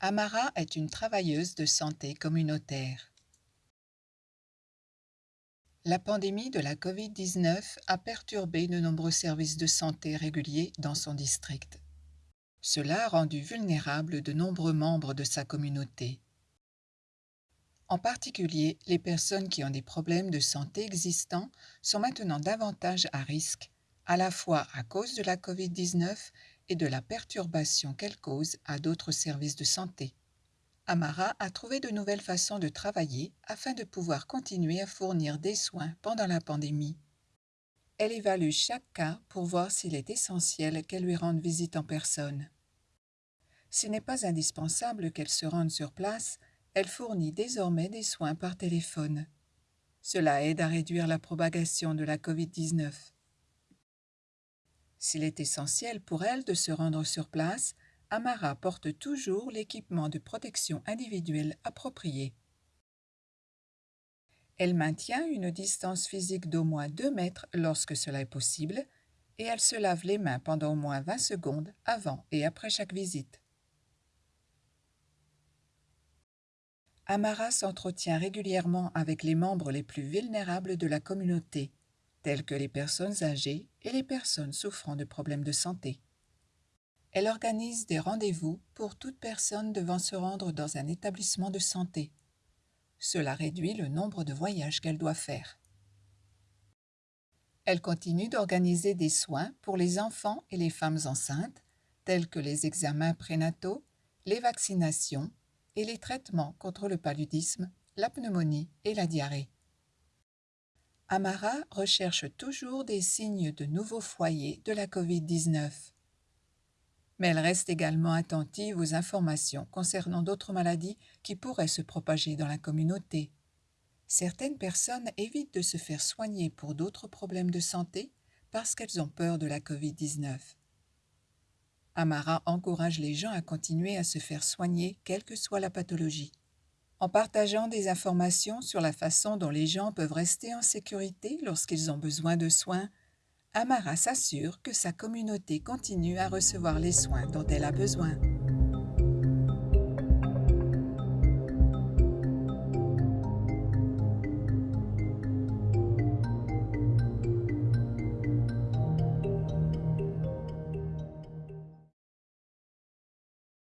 Amara est une travailleuse de santé communautaire. La pandémie de la COVID-19 a perturbé de nombreux services de santé réguliers dans son district. Cela a rendu vulnérables de nombreux membres de sa communauté. En particulier, les personnes qui ont des problèmes de santé existants sont maintenant davantage à risque, à la fois à cause de la COVID-19 et de la perturbation qu'elle cause à d'autres services de santé. Amara a trouvé de nouvelles façons de travailler afin de pouvoir continuer à fournir des soins pendant la pandémie. Elle évalue chaque cas pour voir s'il est essentiel qu'elle lui rende visite en personne. S'il n'est pas indispensable qu'elle se rende sur place, elle fournit désormais des soins par téléphone. Cela aide à réduire la propagation de la COVID-19. S'il est essentiel pour elle de se rendre sur place, Amara porte toujours l'équipement de protection individuelle approprié. Elle maintient une distance physique d'au moins 2 mètres lorsque cela est possible et elle se lave les mains pendant au moins 20 secondes avant et après chaque visite. Amara s'entretient régulièrement avec les membres les plus vulnérables de la communauté, tels que les personnes âgées et les personnes souffrant de problèmes de santé. Elle organise des rendez-vous pour toute personne devant se rendre dans un établissement de santé. Cela réduit le nombre de voyages qu'elle doit faire. Elle continue d'organiser des soins pour les enfants et les femmes enceintes, tels que les examens prénataux, les vaccinations et les traitements contre le paludisme, la pneumonie et la diarrhée. Amara recherche toujours des signes de nouveaux foyers de la COVID-19. Mais elle reste également attentive aux informations concernant d'autres maladies qui pourraient se propager dans la communauté. Certaines personnes évitent de se faire soigner pour d'autres problèmes de santé parce qu'elles ont peur de la COVID-19. Amara encourage les gens à continuer à se faire soigner quelle que soit la pathologie. En partageant des informations sur la façon dont les gens peuvent rester en sécurité lorsqu'ils ont besoin de soins, Amara s'assure que sa communauté continue à recevoir les soins dont elle a besoin.